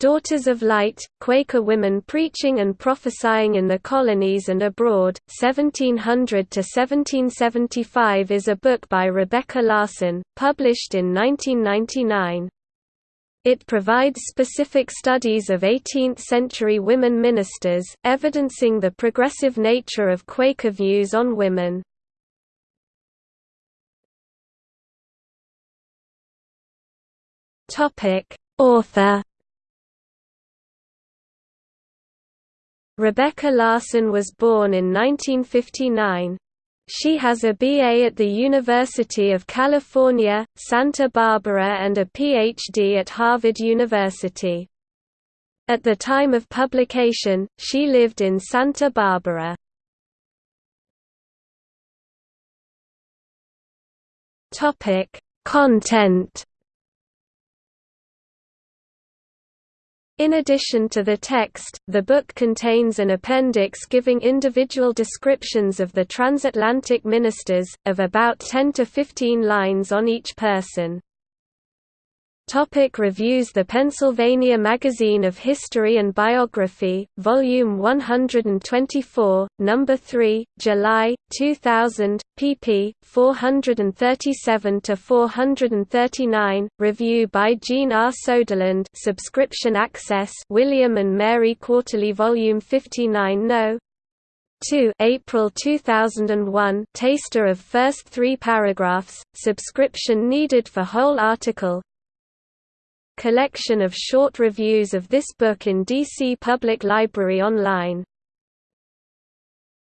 Daughters of Light, Quaker Women Preaching and Prophesying in the Colonies and Abroad, 1700–1775 is a book by Rebecca Larson, published in 1999. It provides specific studies of 18th-century women ministers, evidencing the progressive nature of Quaker views on women. Author Rebecca Larson was born in 1959. She has a BA at the University of California, Santa Barbara and a PhD at Harvard University. At the time of publication, she lived in Santa Barbara. Content In addition to the text, the book contains an appendix giving individual descriptions of the transatlantic ministers, of about 10 to 15 lines on each person. Topic reviews The Pennsylvania Magazine of History and Biography, Volume 124, No. 3, July, 2000, pp. 437–439, review by Jean R. Soderlund subscription access William and Mary Quarterly Volume 59 No. 2 April 2001 taster of first three paragraphs, subscription needed for whole article collection of short reviews of this book in DC Public Library online